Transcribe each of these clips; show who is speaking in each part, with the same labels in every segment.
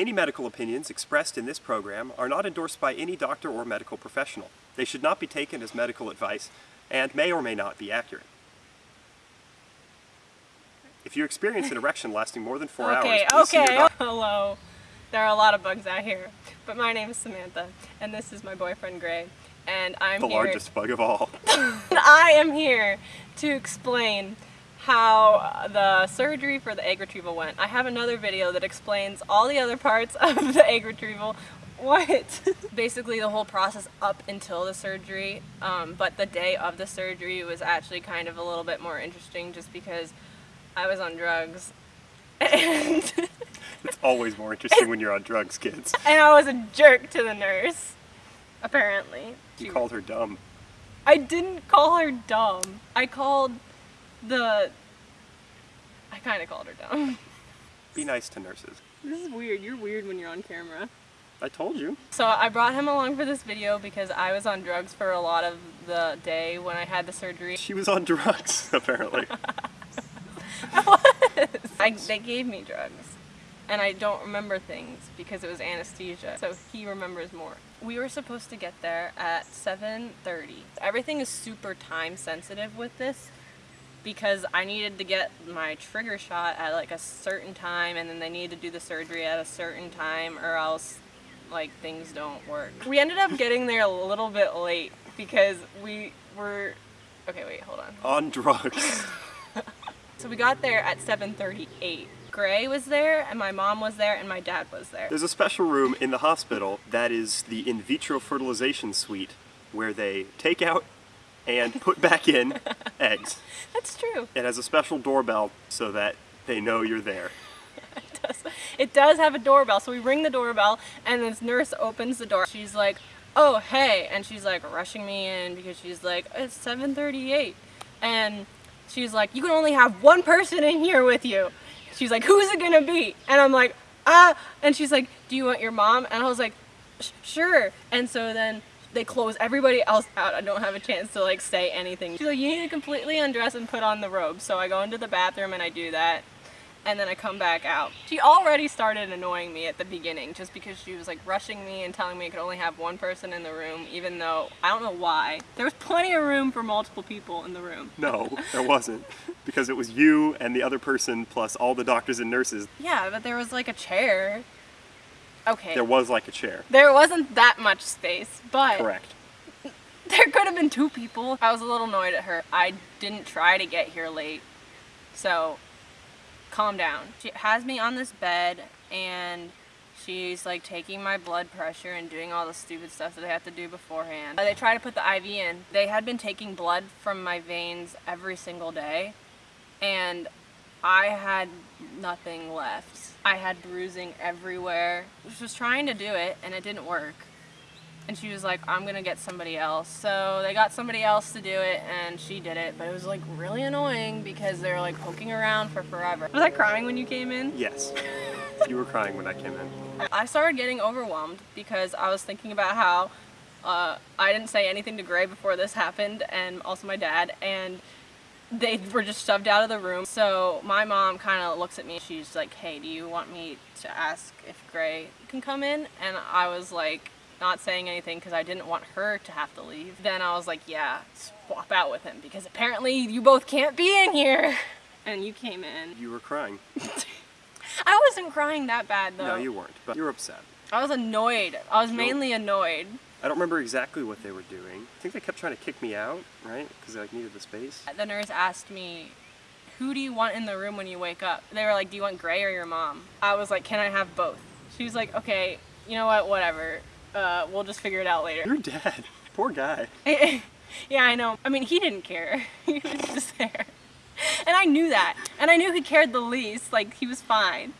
Speaker 1: Any medical opinions expressed in this program are not endorsed by any doctor or medical professional. They should not be taken as medical advice and may or may not be accurate. If you experience an erection lasting more than four
Speaker 2: okay,
Speaker 1: hours, your
Speaker 2: okay. Hello. There are a lot of bugs out here, but my name is Samantha, and this is my boyfriend Gray, and I'm
Speaker 1: the
Speaker 2: here.
Speaker 1: largest bug of all.
Speaker 2: I am here to explain how the surgery for the egg retrieval went. I have another video that explains all the other parts of the egg retrieval. What? Basically the whole process up until the surgery, um, but the day of the surgery was actually kind of a little bit more interesting just because I was on drugs. And,
Speaker 1: It's always more interesting when you're on drugs, kids.
Speaker 2: and I was a jerk to the nurse, apparently.
Speaker 1: You
Speaker 2: She-
Speaker 1: called her dumb.
Speaker 2: I didn't call her dumb. I called the. I kind of called her dumb.
Speaker 1: Be nice to nurses.
Speaker 2: This is weird. You're weird when you're on camera.
Speaker 1: I told you.
Speaker 2: So I brought him along for this video because I was on drugs for a lot of the day when I had the surgery.
Speaker 1: She was on drugs, apparently.
Speaker 2: I, was. they gave me drugs. And I don't remember things because it was anesthesia. So he remembers more. We were supposed to get there at 7.30. Everything is super time sensitive with this because I needed to get my trigger shot at like a certain time and then they need to do the surgery at a certain time or else like things don't work. We ended up getting there a little bit late because we were okay wait hold on.
Speaker 1: on drugs.
Speaker 2: So we got there at 7:38. Gray was there and my mom was there and my dad was there.
Speaker 1: There's a special room in the hospital that is the in vitro fertilization suite where they take out and put back in eggs.
Speaker 2: That's true.
Speaker 1: It has a special doorbell so that they know you're there.
Speaker 2: It does. It does have a doorbell. So we ring the doorbell and this nurse opens the door. She's like, "Oh, hey." And she's like rushing me in because she's like, "It's 7:38." And she's like, "You can only have one person in here with you." She's like, "Who's it going to be?" And I'm like, "Ah." And she's like, "Do you want your mom?" And I was like, "Sure." And so then they close everybody else out. I don't have a chance to like say anything. She's like, "You need to completely undress and put on the robe." So I go into the bathroom and I do that and then I come back out. She already started annoying me at the beginning just because she was like rushing me and telling me I could only have one person in the room even though I don't know why. There was plenty of room for multiple people in the room.
Speaker 1: No, there wasn't. Because it was you and the other person plus all the doctors and nurses.
Speaker 2: Yeah, but there was like a chair. Okay.
Speaker 1: There was like a chair.
Speaker 2: There wasn't that much space, but
Speaker 1: Correct.
Speaker 2: there could have been two people. I was a little annoyed at her. I didn't try to get here late. So, calm down. She has me on this bed and she's like taking my blood pressure and doing all the stupid stuff that they have to do beforehand. They try to put the IV in. They had been taking blood from my veins every single day and I had nothing left. I had bruising everywhere. She was trying to do it and it didn't work. And she was like, I'm gonna get somebody else. So they got somebody else to do it and she did it. But it was like really annoying because they were like poking around for forever. Was I crying when you came in?
Speaker 1: Yes. You were crying when I came in.
Speaker 2: I started getting overwhelmed because I was thinking about how uh, I didn't say anything to Gray before this happened and also my dad and they were just shoved out of the room. So my mom kind of looks at me. She's like, hey, do you want me to ask if Gray can come in? And I was like, not saying anything because I didn't want her to have to leave. Then I was like, yeah, swap out with him because apparently you both can't be in here. And you came in.
Speaker 1: You were crying.
Speaker 2: I wasn't crying that bad though.
Speaker 1: No, you weren't. But you were upset.
Speaker 2: I was annoyed. I was mainly annoyed.
Speaker 1: I don't remember exactly what they were doing. I think they kept trying to kick me out, right? Because they like needed the space.
Speaker 2: The nurse asked me, who do you want in the room when you wake up? They were like, do you want Gray or your mom? I was like, can I have both? She was like, okay, you know what, whatever. Uh, we'll just figure it out later.
Speaker 1: Your dad. Poor guy.
Speaker 2: yeah, I know. I mean, he didn't care. he was just there. And I knew that. And I knew he cared the least. Like, he was fine.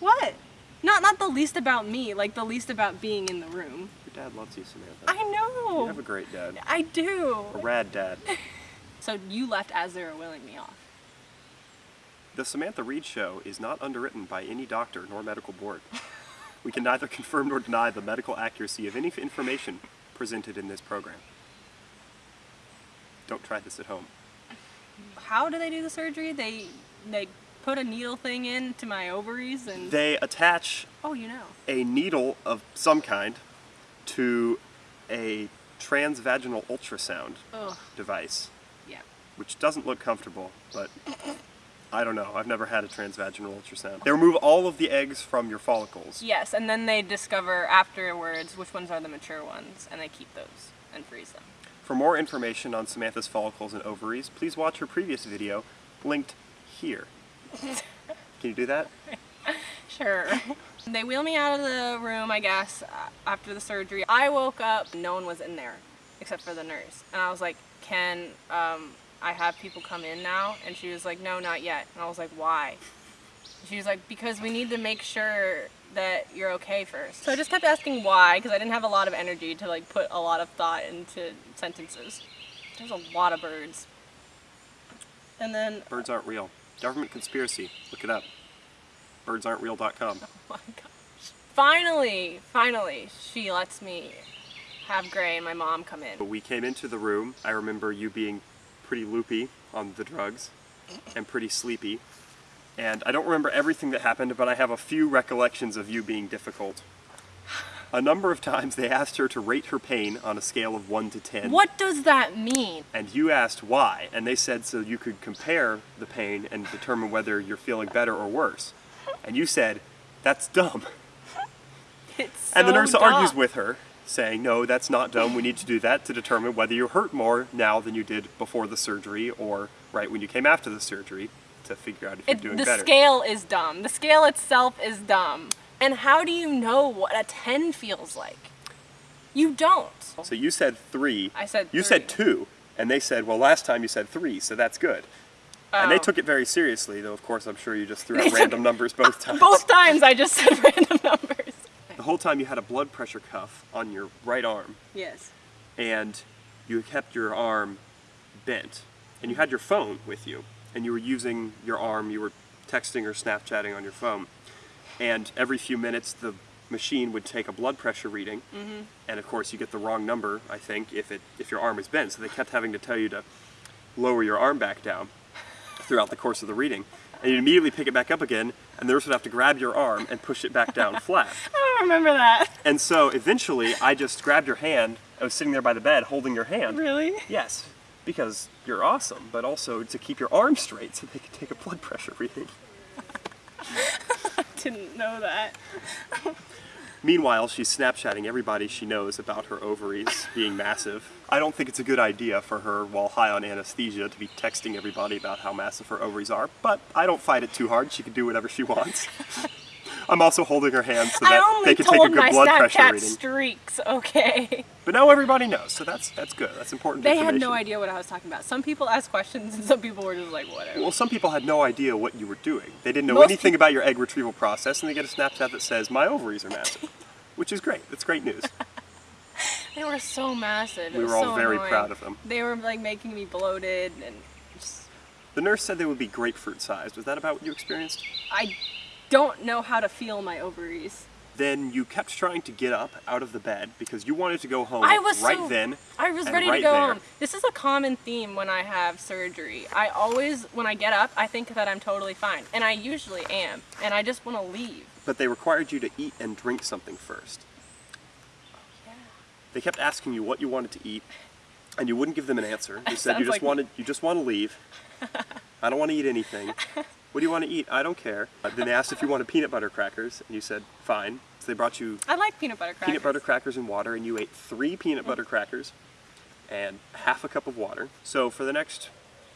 Speaker 2: What? Not not the least about me, like the least about being in the room.
Speaker 1: Your dad loves you, Samantha.
Speaker 2: I know.
Speaker 1: You have a great dad.
Speaker 2: I do.
Speaker 1: A rad dad.
Speaker 2: So you left as they were willing me off.
Speaker 1: The Samantha Reed Show is not underwritten by any doctor nor medical board. We can neither confirm nor deny the medical accuracy of any information presented in this program. Don't try this at home.
Speaker 2: How do they do the surgery? They they put a needle thing into my ovaries and
Speaker 1: They attach
Speaker 2: Oh, you know.
Speaker 1: a needle of some kind to a transvaginal ultrasound
Speaker 2: Ugh.
Speaker 1: device,
Speaker 2: Yeah.
Speaker 1: which doesn't look comfortable, but I don't know. I've never had a transvaginal ultrasound. They remove all of the eggs from your follicles.
Speaker 2: Yes, and then they discover afterwards which ones are the mature ones, and they keep those and freeze them.
Speaker 1: For more information on Samantha's follicles and ovaries, please watch her previous video, linked here. Can you do that?
Speaker 2: Sure. they wheel me out of the room, I guess, uh, after the surgery. I woke up, no one was in there except for the nurse. And I was like, can um, I have people come in now? And she was like, no, not yet. And I was like, why? She was like, because we need to make sure that you're okay first. So I just kept asking why, because I didn't have a lot of energy to like put a lot of thought into sentences. There's a lot of birds. And then,
Speaker 1: Birds aren't real. Government conspiracy. Look it up. Birdsaren'treal.com.
Speaker 2: oh my gosh. Finally, finally, she lets me have Gray and my mom come in.
Speaker 1: But we came into the room. I remember you being pretty loopy on the drugs and pretty sleepy. And I don't remember everything that happened, but I have a few recollections of you being difficult. A number of times they asked her to rate her pain on a scale of 1 to 10.
Speaker 2: What does that mean?
Speaker 1: And you asked why, and they said so you could compare the pain and determine whether you're feeling better or worse. And you said, that's dumb.
Speaker 2: It's
Speaker 1: And the
Speaker 2: so
Speaker 1: nurse argues with her, saying, no, that's not dumb. We need to do that to determine whether you hurt more now than you did before the surgery or right when you came after the surgery to figure out if you're
Speaker 2: It,
Speaker 1: doing
Speaker 2: the
Speaker 1: better.
Speaker 2: The scale is dumb. The scale itself is dumb. And how do you know what a 10 feels like? You don't.
Speaker 1: So you said three.
Speaker 2: I said
Speaker 1: You said two. And they said, well, last time you said three, so that's good. And they
Speaker 2: Oh.
Speaker 1: took it very seriously, though, of course, I'm sure you just threw out random numbers both times.
Speaker 2: Both times I just said random numbers.
Speaker 1: The whole time you had a blood pressure cuff on your right arm.
Speaker 2: Yes.
Speaker 1: and you kept your arm bent and you had your phone with you and you were using your arm you were texting or snapchatting on your phone and every few minutes the machine would take a blood pressure reading mm-hmm. and of course you get the wrong number i think if it if your arm is bent so they kept having to tell you to lower your arm back down throughout the course of the reading and you'd immediately pick it back up again and the nurse would have to grab your arm and push it back down flat
Speaker 2: I don't remember that.
Speaker 1: and so eventually I just grabbed your hand. I was sitting there by the bed holding your hand.
Speaker 2: Really?
Speaker 1: Yes, because you're awesome, but also to keep your arm straight so they could take a blood pressure reading.
Speaker 2: I Didn't know that.
Speaker 1: Meanwhile, she's Snapchatting everybody she knows about her ovaries being massive. I don't think it's a good idea for her, while high on anesthesia, to be texting everybody about how massive her ovaries are, but I don't fight it too hard. She can do whatever she wants. I'm also holding her hand so that they can take a good blood pressure reading.
Speaker 2: streaks, okay?
Speaker 1: But now everybody knows, so that's that's good. That's important
Speaker 2: They had no idea what I was talking about. Some people asked questions and some people were just like, whatever.
Speaker 1: Well, some people had no idea what you were doing. They didn't know
Speaker 2: Most
Speaker 1: anything about your egg retrieval process, and they get a Snapchat that says, My ovaries are massive. Which is great. That's great news.
Speaker 2: They were so massive. It
Speaker 1: We were all
Speaker 2: so
Speaker 1: very
Speaker 2: annoying.
Speaker 1: proud of them.
Speaker 2: They were like making me bloated and just
Speaker 1: The nurse said they would be grapefruit sized. Was that about what you experienced?
Speaker 2: I don't know how to feel my ovaries.
Speaker 1: Then you kept trying to get up out of the bed because you wanted to go home
Speaker 2: I was
Speaker 1: right
Speaker 2: so-
Speaker 1: then.
Speaker 2: I was ready
Speaker 1: right
Speaker 2: to go
Speaker 1: there.
Speaker 2: home. This is a common theme when I have surgery. I always, when I get up, I think that I'm totally fine, and I usually am, and I just want to leave.
Speaker 1: But they required you to eat and drink something first. They kept asking you what you wanted to eat, and you wouldn't give them an answer. You said you just
Speaker 2: like-
Speaker 1: wanted you just want to leave. I don't want to eat anything. What do you want to eat? I don't care. Uh, then they asked if you wanted peanut butter crackers, and you said fine. So they brought you
Speaker 2: I like peanut butter crackers.
Speaker 1: peanut butter crackers and water, and you ate three peanut butter crackers and half a cup of water. So for the next,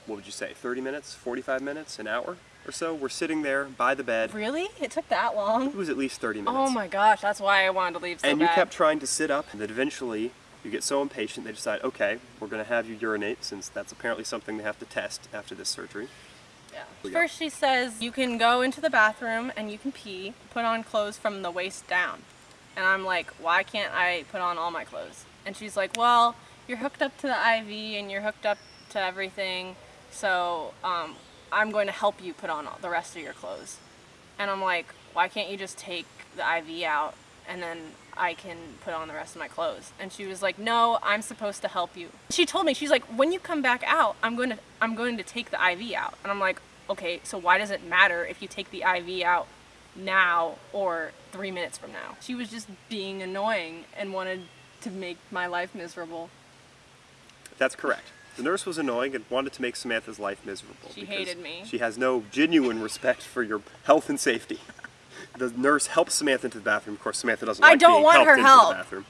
Speaker 1: what would you say, 30 minutes, 45 minutes, an hour or so, we're sitting there by the bed.
Speaker 2: Really? It took that long?
Speaker 1: It was at least 30 minutes.
Speaker 2: Oh my gosh, that's why I wanted to leave so
Speaker 1: and you
Speaker 2: bad.
Speaker 1: kept trying to sit up, and then eventually you get so impatient they decide, okay, we're going to have you urinate since that's apparently something they have to test after this surgery.
Speaker 2: Yeah. First, she says you can go into the bathroom and you can pee, put on clothes from the waist down. And I'm like, why can't I put on all my clothes? And she's like, well, you're hooked up to the IV and you're hooked up to everything, so um, I'm going to help you put on the rest of your clothes. And I'm like, why can't you just take the IV out and then I can put on the rest of my clothes? And she was like, no, I'm supposed to help you. She told me, she's like, when you come back out, I'm going to, I'm going to take the IV out. And I'm like, okay, so why does it matter if you take the IV out now or three minutes from now. She was just being annoying and wanted to make my life miserable.
Speaker 1: That's correct. The nurse was annoying and wanted to make Samantha's life miserable.
Speaker 2: She hated me.
Speaker 1: She has no genuine respect for your health and safety. The nurse helps Samantha into the bathroom. Of course, Samantha doesn't
Speaker 2: I
Speaker 1: like
Speaker 2: don't
Speaker 1: being
Speaker 2: want
Speaker 1: helped
Speaker 2: her
Speaker 1: into
Speaker 2: help.
Speaker 1: the bathroom.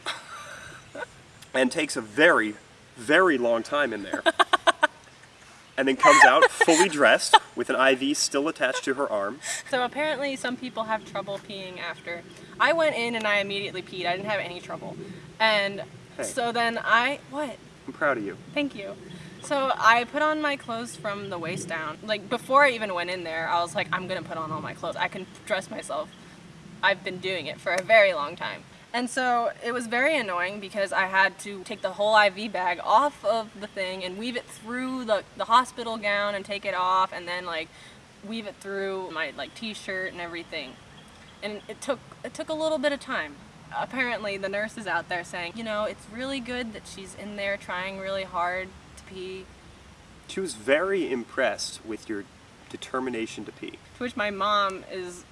Speaker 1: and takes a very, very long time in there. and then comes out fully dressed with an IV still attached to her arm.
Speaker 2: So apparently some people have trouble peeing after. I went in and I immediately peed. I didn't have any trouble. And
Speaker 1: Hey.
Speaker 2: so then I, what?
Speaker 1: I'm proud of you.
Speaker 2: Thank you. So I put on my clothes from the waist down. Like before I even went in there, I was like, I'm gonna put on all my clothes. I can dress myself. I've been doing it for a very long time. And so it was very annoying because I had to take the whole IV bag off of the thing and weave it through the, the hospital gown and take it off and then like weave it through my like t-shirt and everything. And it took it took a little bit of time. Apparently the nurse is out there saying, you know, it's really good that she's in there trying really hard to pee.
Speaker 1: She was very impressed with your determination to pee.
Speaker 2: To which my mom is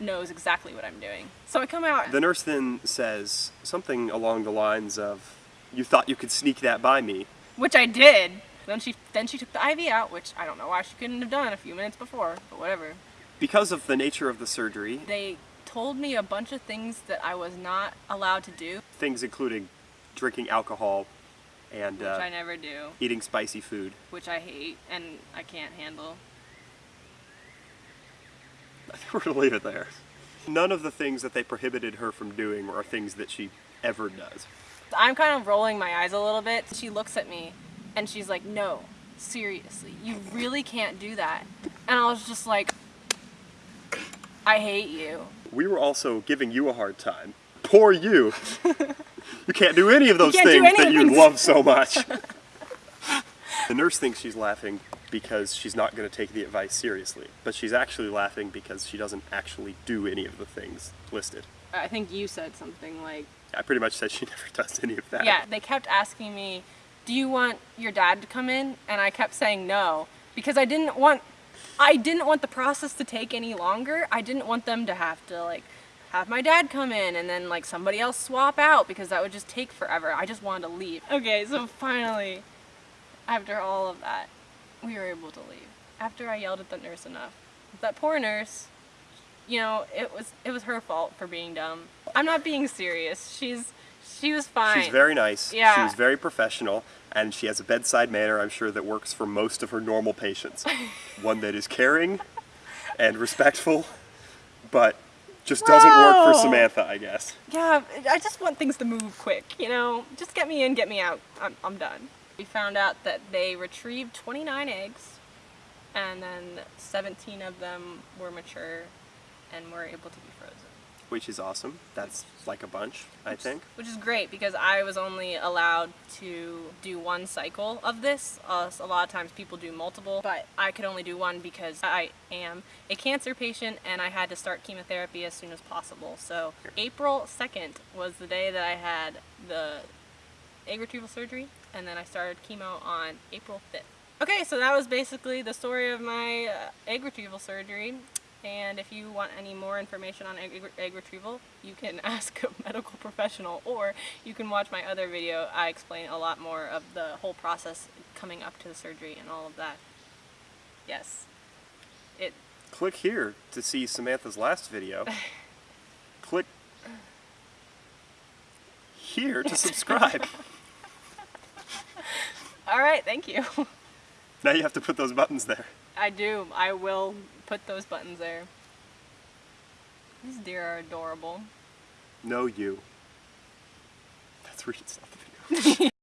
Speaker 2: knows exactly what I'm doing. So I come out
Speaker 1: The nurse then says something along the lines of, You thought you could sneak that by me.
Speaker 2: which I did. Then she then she took the IV out, which I don't know why she couldn't have done a few minutes before, but whatever.
Speaker 1: Because of the nature of the surgery,
Speaker 2: They told me a bunch of things that I was not allowed to do,
Speaker 1: things including drinking alcohol and
Speaker 2: which
Speaker 1: uh,
Speaker 2: I never do,
Speaker 1: eating spicy food.
Speaker 2: which I hate and I can't handle.
Speaker 1: I think we're gonna leave it there. None of the things that they prohibited her from doing are things that she ever does.
Speaker 2: I'm kind of rolling my eyes a little bit. She looks at me and she's like, "No, seriously, you really can't do that." And I was just like, "I hate you."
Speaker 1: We were also giving you a hard time. Poor you. you can't do any of those things that you love so much. the nurse thinks she's laughing because she's not going to take the advice seriously, but she's actually laughing because she doesn't actually do any of the things listed.
Speaker 2: I think you said something like,
Speaker 1: I pretty much said she never does any of that.
Speaker 2: Yeah, they kept asking me, "Do you want your dad to come in?" And I kept saying no because I didn't want I didn't want the process to take any longer. I didn't want them to have to like have my dad come in and then like somebody else swap out because that would just take forever. I just wanted to leave. Okay, so finally after all of that, we were able to leave. After I yelled at the nurse enough. That poor nurse, you know, it was it was her fault for being dumb. I'm not being serious. She's she was fine.
Speaker 1: She's very nice. She
Speaker 2: Yeah.
Speaker 1: was very professional, and she has a bedside manner, I'm sure, that works for most of her normal patients. One that is caring and respectful, but just doesn't work for Samantha, I guess.
Speaker 2: Yeah, I just want things to move quick, you know? Just get me in, get me out. I'm, I'm done. We found out that they retrieved 29 eggs, and then 17 of them were mature and were able to be frozen.
Speaker 1: Which is awesome. That's like a bunch, I think.
Speaker 2: Which is great because I was only allowed to do one cycle of this. Uh, a lot of times people do multiple, but I could only do one because I am a cancer patient and I had to start chemotherapy as soon as possible. So April 2nd was the day that I had the egg retrieval surgery, and then I started chemo on April 5th. Okay, so that was basically the story of my uh, egg retrieval surgery. And if you want any more information on egg, egg retrieval, you can ask a medical professional or you can watch my other video. I explain a lot more of the whole process coming up to the surgery and all of that. Yes. It
Speaker 1: Click here to see Samantha's last video. Click here to subscribe.
Speaker 2: All right, thank you.
Speaker 1: now you have to put those buttons there.
Speaker 2: I do. I will put those buttons there. These deer are adorable.
Speaker 1: No, you. That's where you stop the video.